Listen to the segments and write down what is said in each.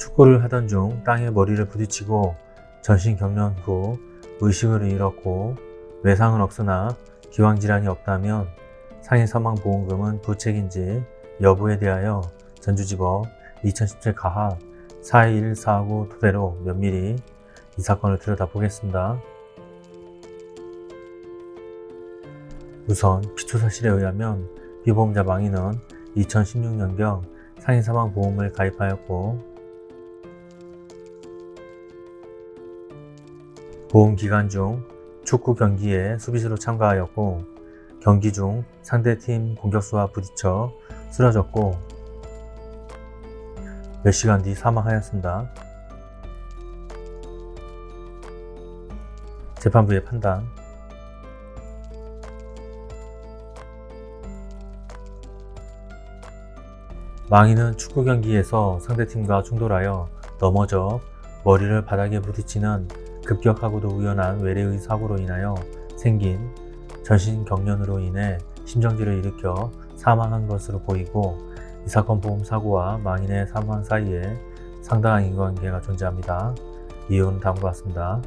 축구를 하던 중 땅에 머리를 부딪히고 전신 경련 후 의식을 잃었고 외상은 없으나 기왕질환이 없다면 상해 사망보험금은 부책인지 여부에 대하여 전주지법 2017 가합 42149 토대로 면밀히 이 사건을 들여다보겠습니다. 우선 기초사실에 의하면 피보험자 망인은 2016년경 상해사망보험을 가입하였고 보험 기간 중 축구 경기에 수비수로 참가하였고 경기 중 상대팀 공격수와 부딪혀 쓰러졌고 몇 시간 뒤 사망하였습니다. 재판부의 판단 망인은 축구 경기에서 상대팀과 충돌하여 넘어져 머리를 바닥에 부딪히는 급격하고도 우연한 외래의 사고로 인하여 생긴 전신 경련으로 인해 심정지를 일으켜 사망한 것으로 보이고 이 사건 보험 사고와 망인의 사망 사이에 상당한 인과관계가 존재합니다. 이유는 다음과 같습니다.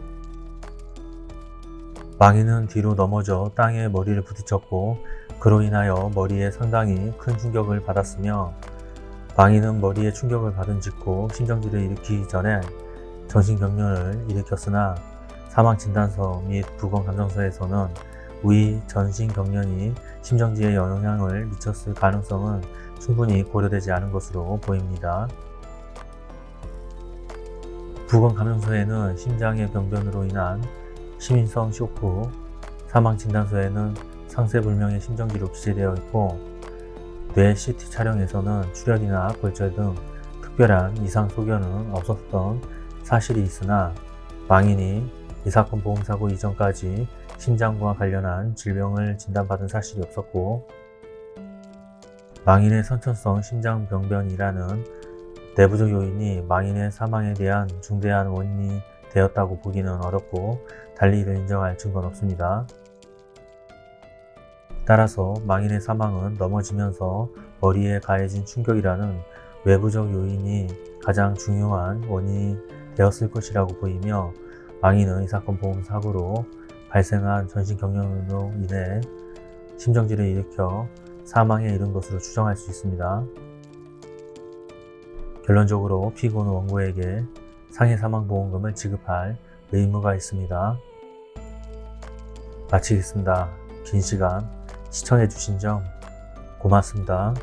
망인은 뒤로 넘어져 땅에 머리를 부딪혔고 그로 인하여 머리에 상당히 큰 충격을 받았으며 망인은 머리에 충격을 받은 직후 심정지를 일으키기 전에 전신경련을 일으켰으나 사망진단서 및 부검감정서에서는 위 전신경련이 심정지에 영향을 미쳤을 가능성은 충분히 고려되지 않은 것으로 보입니다. 부검감정서에는 심장의 병변으로 인한 시민성 쇼크, 사망진단서에는 상세불명의 심정지로 기재되어 있고 뇌 CT 촬영에서는 출혈이나 골절 등 특별한 이상 소견은 없었던 사실이 있으나 망인이 이 사건 보험사고 이전까지 심장과 관련한 질병을 진단받은 사실이 없었고 망인의 선천성 심장병변이라는 내부적 요인이 망인의 사망에 대한 중대한 원인이 되었다고 보기는 어렵고 달리 이를 인정할 증거는 없습니다. 따라서 망인의 사망은 넘어지면서 머리에 가해진 충격이라는 외부적 요인이 가장 중요한 원인이 되었을 것이라고 보이며 망인은 이 사건 보험 사고로 발생한 전신 경련으로 인해 심정지를 일으켜 사망에 이른 것으로 추정할 수 있습니다. 결론적으로 피고는 원고에게 상해 사망보험금을 지급할 의무가 있습니다. 마치겠습니다. 긴 시간 시청해주신 점 고맙습니다.